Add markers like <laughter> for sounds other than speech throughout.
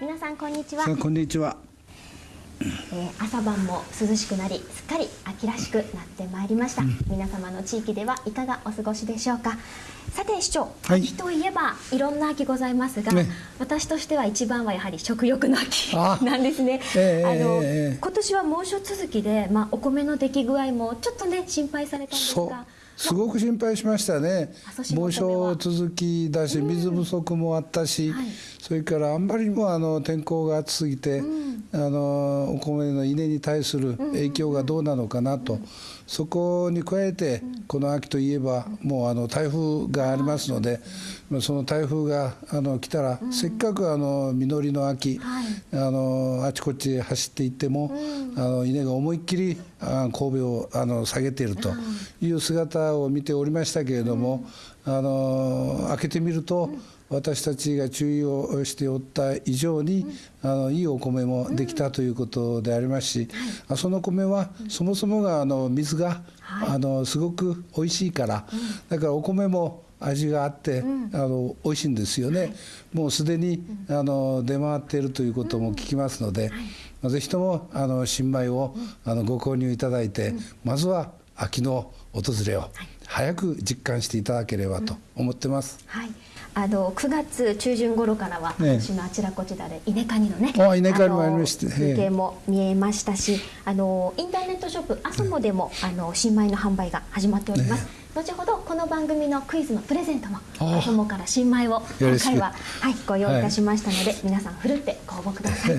皆さんこんにちは、こんにちは。えー朝晩も涼しくなりすっかり秋らしくなってまいりました、皆様の地域ではいかがお過ごしでしょうか。さて市長、はい。秋といえばいろんな秋ございますが、ね。私としては一番はやはり食欲の秋あ <laughs> なんですね、ええあのええ今年は猛暑続きで、まあ、お米の出来具合もちょっとね心配されたんですがすごく心配しましたね。猛暑続きだし水不足もあったし、はい。それからあんまりにもあの天候が暑すぎて、あのお米の稲に対する影響がどうなのかなと、そこに加えて、この秋といえばもうあの台風がありますので、まあその台風があの来たら、せっかくあの実りの秋、はい。あのあちこちへ走っていっても、あの稲が思いっきりあ神戸をあの下げているという姿を見ておりましたけれども、あの開けてみると、私たちが注意をしておった以上に、あのいいお米もできたということでありますし、あその米はそもそもがあの水が、あのすごく美味しいから、だからお米も味があって、あの美味しいんですよね。もうすでに、あの出回っているということも聞きますので、まあぜひともあの新米をあのご購入いただいて、まずは秋の訪れを早く実感していただければと思ってます。はい、あの9月中旬頃からは、ね私のあちらこちらで稲刈りのね、あ稲刈りもありましての風景も見えましたし、あのインターネットショップアソモでも、あの新米の販売が始まっております。後ほどこの番組のクイズのプレゼントもあアソモから新米を今回は、はい、ご用意いたしましたので、皆さんふるってご応募ください。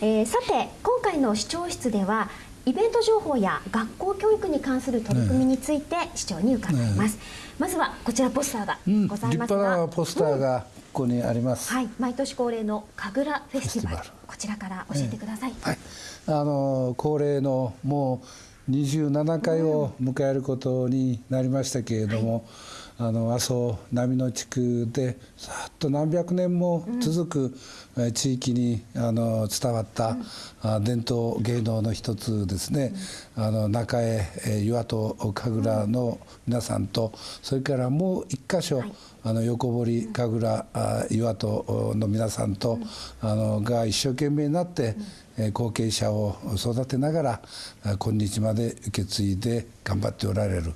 えーさて今回の視聴室ではイベント情報や学校教育に関する取り組みについて市長に伺います、まずはこちらポスターがうん、ござい立ますが、派なポスターがここにあります。はい、毎年恒例の神楽フェスティバル。こちらから教えてください、はい、あの恒例のもう27回を迎えることになりましたけれども、あの阿蘇波の地区でさっと何百年も続く、え地域にあの伝わった、あ伝統芸能の一つですね、あの中江えー岩戸神楽の皆さんとそれからもう一箇所、あの横堀神楽あ岩戸の皆さんと、あのが一生懸命になって、えー後継者を育てながら今日まで受け継いで頑張っておられる、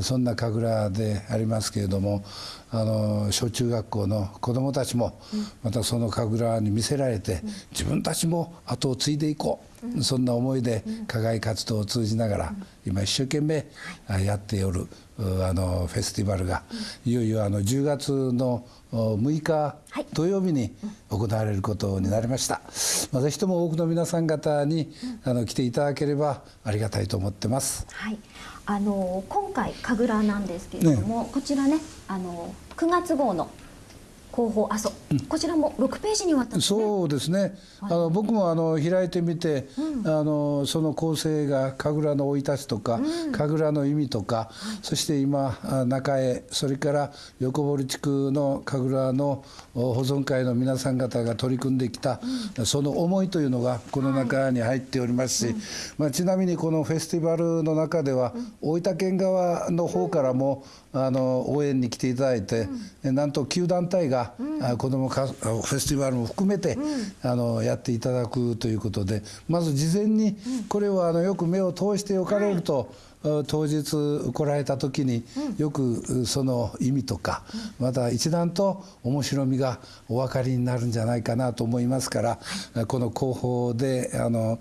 そんな神楽でありますけれどもあの小中学校の子どもたちもまたその神楽に魅せられて、自分たちも後を継いでいこう、そんな思いで課外活動を通じながら、今一生懸命あやっておるうあのフェスティバルが、いよいよあの10月のお6日はい。土曜日に行われることになりました、まあ、ぜひとも多くの皆さん方にあの来ていただければありがたいと思ってます。はい、あの今回神楽なんですけれども、こちらねあの9月号の広報阿蘇、こちらも6ページにわたって、ね、そうですね、あの僕もあの開いてみて、あのその構成が神楽の生い立ちとか、神楽の意味とか、そして今あ中江それから横堀地区の神楽のお保存会の皆さん方が取り組んできた、その思いというのがこの中に入っておりますし、まあ、ちなみにこのフェスティバルの中では、大分県側の方からもあの応援に来ていただいて、なんと旧団体が、あ子どもかフェスティバルも含めて、あのやっていただくということでまず事前にこれはあのよく目を通しておかれると、あ当日来られた時によくその意味とか、また一段と面白みがお分かりになるんじゃないかなと思いますから、この広報であの、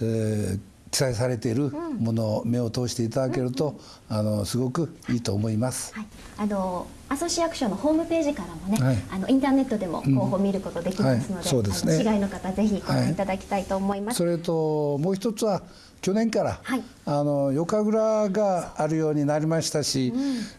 えー記載されているものを目を通していただけると、あのすごくいいと思います。はい、あの阿蘇市役所のホームページからもね、はい。あのインターネットでも広報見ることできますので、はい。そうですね。市外の方ぜひご覧いただきたいと思います。それともう一つは去年から、はい。あの夜神楽があるようになりましたし、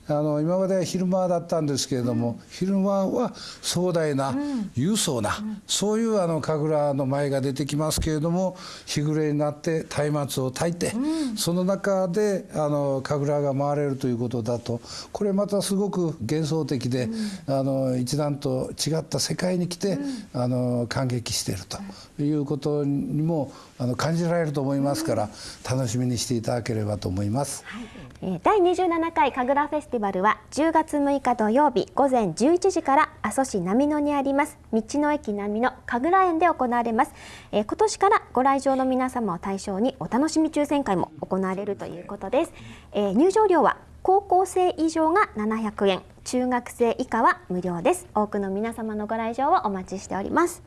あの今までは昼間だったんですけれども、昼間は壮大な、勇壮な、そういうあの神楽の舞が出てきますけれども日暮れになって松明を焚いて、その中であの神楽が回れるということだとこれまたすごく現幻想的で、うん、あの一段と違った世界に来て、うん、あの感激しているということにもあの感じられると思いますから、楽しみにしていただければと思います。はい。第27回神楽フェスティバルは10月6日土曜日午前11時から阿蘇市波野にあります。道の駅波野神楽園で行われます、えー、今年からご来場の皆様を対象にお楽しみ抽選会も行われるということです、えー、入場料は高校生以上が700円。中学生以下は無料です。多くの皆様のご来場をお待ちしております。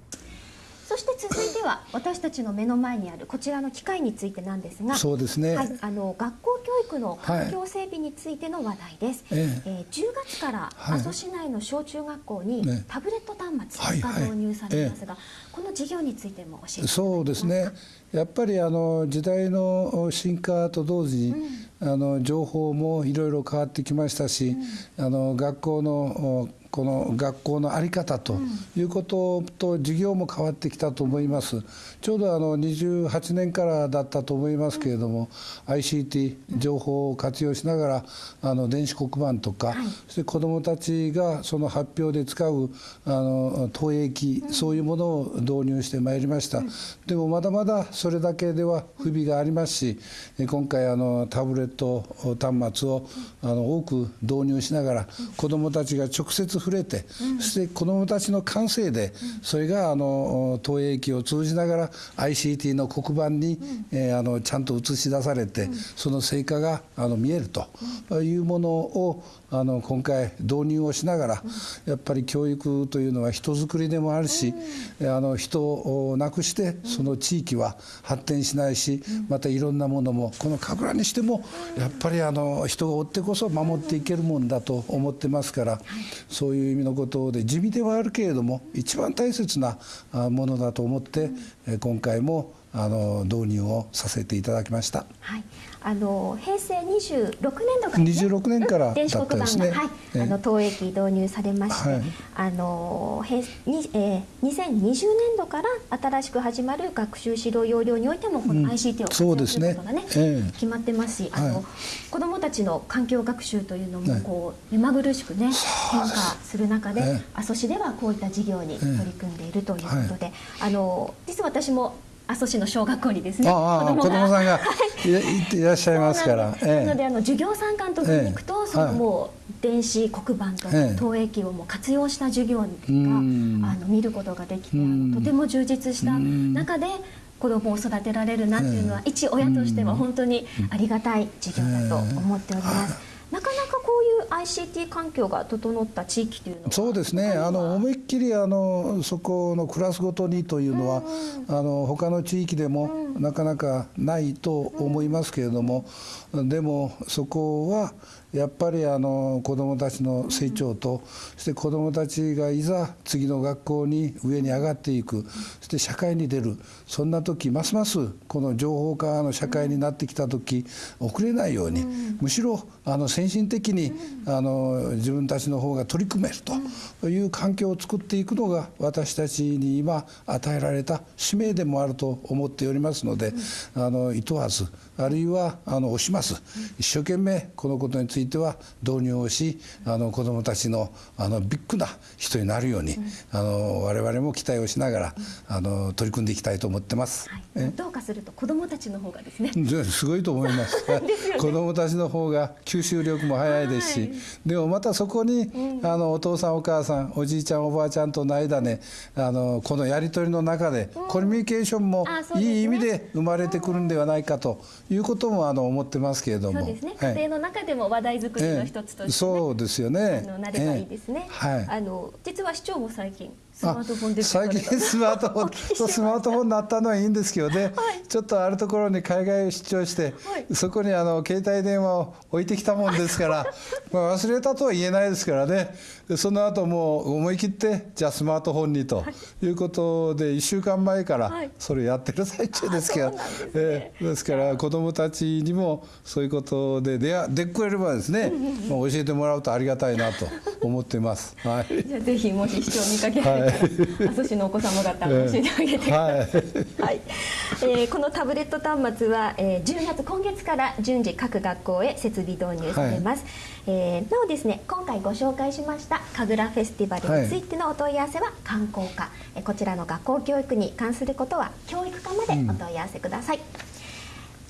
そして続いては私たちの目の前にあるこちらの機械についてなんですがそうですね、はい、あの学校教育の環境整備についての話題です、はい、え。えー、10月から阿蘇市内の小中学校にタブレット端末が導入されますが、この事業についても教えてそうですね。やっぱりあの時代の進化と同時に、うん、あの情報もいろいろ変わってきましたし、うん、あの学校のこの学校の在り方ということと授業も変わってきたと思います。ちょうどあの28年からだったと思いますけれども、ICT 情報を活用しながらあの電子黒板とか、そして子どもたちがその発表で使うあの投影機、そういうものを導入してまいりました。でもまだまだそれだけでは不備がありますし、今回あのタブレット端末をあの多く導入しながら子どもたちが直接触れて、そして子どもたちの感性で、それがあの投影機を通じながら ICT の黒板に、えー、あのちゃんと映し出されて、その成果があの見えるというものをあの今回導入をしながら、やっぱり教育というのは人づくりでもあるし、あの人をなくしてその地域は発展しないし、またいろんなものもこの神楽にしてもやっぱりあの人がおってこそ守っていけるもんだと思ってますから、そういう意味のことで地味ではあるけれども一番大切なものだと思って、今回もあの導入をさせていただきました。はい。あの平成26年度から、ね、26年から電子黒板が、ね、はい、あの投影機導入されまして、はい、あの平に、えー、2020年度から新しく始まる学習指導要領においてもこの ICT を活用することがね,、ね決まってますし、あの、はい、子どもたちの環境学習というのもこう、目まぐるしくね変化する中で、阿蘇市ではこういった事業に取り組んでいるということで、あの実は私も阿蘇市の小学校にですね子供さんがい <laughs> い。らっしゃいますから。なのであの授業参観とかに行くと、そのもう電子黒板と投影機をもう活用した授業が、あの見ることができて、とても充実した中で。子供を育てられるなっていうのは、一親としては本当にありがたい授業だと思っております。なかな ICT 環境が整った地域というのは。そうですね。あの思いっきりあのそこのクラスごとにというのは、うん、あの他の地域でもなかなかないと思いますけれども、うん、でもそこはやっぱりあの子どもたちの成長と、そして子どもたちがいざ次の学校に上に上がっていく、そして社会に出る。そんな時ますますこの情報化の社会になってきた時遅れないように、むしろあの先進的にあの自分たちの方が取り組めるという環境を作っていくのが私たちに今与えられた使命でもあると思っておりますので、あのいとわずあるいはあの押します。一生懸命このことについては導入をしあの子どもたちのあのビッグな人になるように、うん、あの我々も期待をしながら、うん、あの取り組んでいきたいと思ってます、はい、どうかすると子どもたちの方がですね。すごいと思います。<laughs> ね、子どもたちの方が吸収力も早いですし、はい、でもまたそこに、うん、あのお父さんお母さんおじいちゃんおばあちゃんとの間ねあのこのやり取りの中で、コミュニケーションもいい意味で生まれてくるんではないかということもあの思ってますけれども、そうですね、家庭の中でも話題作りの一つとして、ねえー、そうですよね。あのなればいいですね。えー、はい。あの実は市長も最近スマートフォンで最近スマートフォン <laughs> スマートフォンになったのはいいんですけどね、はい、ちょっとあるところに海外出張して、はい、そこにあの携帯電話を置いてきたもんですから <laughs> まあ忘れたとは言えないですからね。その後もう思い切ってじゃあスマートフォンにとい。うことで1週間前からそれやってる最中ですけど、はい、えー、ですから子どもたちにもそういうことで出でくれればですね、まあ、教えてもらうとありがたいなと思ってます。はい、<laughs> じゃあぜひもし視聴見かけられ阿蘇市のお子様方教えてあげてください、はい。はい。えー、このタブレット端末は、えー、10月今月から順次各学校へ設備導入されます、はい、えー、なおですね今回ご紹介しました神楽フェスティバルについてのお問い合わせは観光課、はい、こちらの学校教育に関することは教育課までお問い合わせください、うん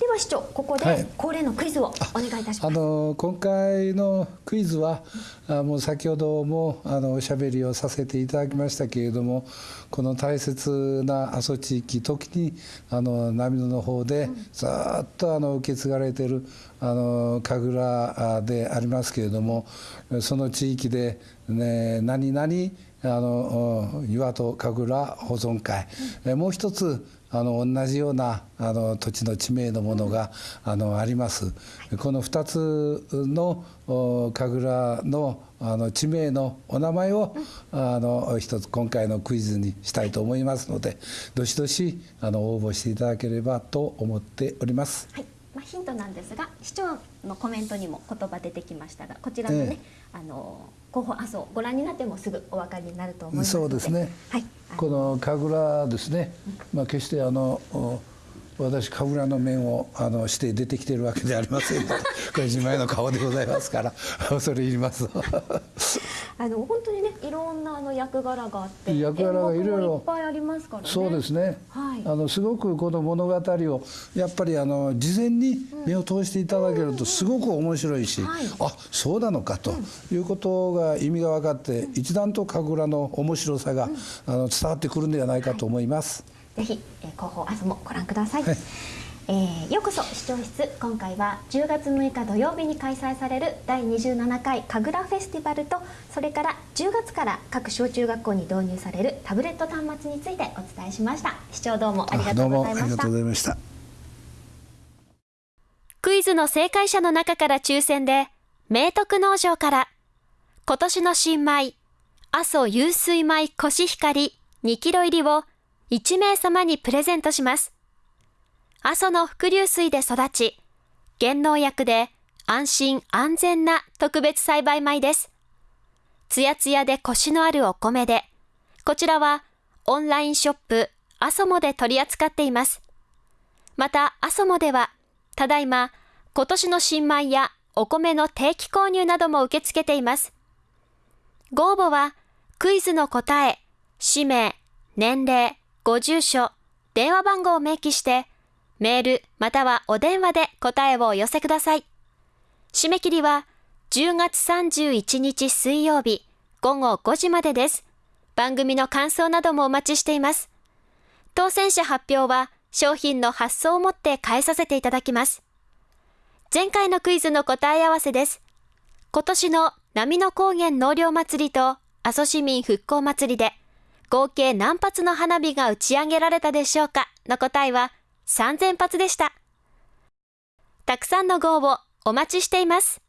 では市長ここで恒例のクイズをお願いいたします、はい、あの今回のクイズはあもう先ほどもあのおしゃべりをさせていただきましたけれどもこの大切な阿蘇地域時にあの波野の方でずっとあの受け継がれているあの神楽でありますけれどもその地域で、ね、何々あの岩戸神楽保存会、もう一つあの同じようなあの土地の地名のものがあのあります。この2つの神楽のあの地名のお名前をあの一つ今回のクイズにしたいと思いますのでどしどしあの応募していただければと思っております。はい。まあ、ヒントなんですが市長のコメントにも言葉出てきましたがこちらのね、えー、あの候補あそうご覧になってもすぐお分かりになると思いますそうですね、はい、この神楽ですね、まあ、決してあの私神楽の面をあのして出てきてるわけではありませんこれ自前の顔でございますから <laughs> 恐れ入ります。<laughs> あの本当にねいろんなあの役柄があって役柄がいろいろいっぱいありますからね。そうですね、はい、あのすごくこの物語をやっぱりあの事前に目を通していただけるとすごく面白いし、うんうんうん、あそうなのかということが意味が分かって、一段と神楽の面白さが、あの伝わってくるんではないかと思います。ぜひ、えー、広報明日もご覧ください、はい。えー、ようこそ視聴室今回は10月6日土曜日に開催される第27回神楽フェスティバルとそれから10月から各小中学校に導入されるタブレット端末についてお伝えしました。視聴どうもありがとうございました。クイズの正解者の中から抽選で明徳農場から今年の新米阿蘇湧水米コシヒカリ2キロ入りを1名様にプレゼントします。阿蘇の伏流水で育ち、減農薬で安心安全な特別栽培米です。つやつやでコシのあるお米で、こちらはオンラインショップアソモで取り扱っています。また、アソモでは、ただいま、今年の新米やお米の定期購入なども受け付けています。ご応募は、クイズの答え、氏名、年齢、ご住所、電話番号を明記して、メールまたはお電話で答えをお寄せください。締め切りは10月31日水曜日午後5時までです。番組の感想などもお待ちしています。当選者発表は商品の発送をもって返させていただきます。前回のクイズの答え合わせです。今年の波の高原納涼祭りと阿蘇市民復興祭りで合計何発の花火が打ち上げられたでしょうか？の答えは3000発でした。たくさんの号をお待ちしています。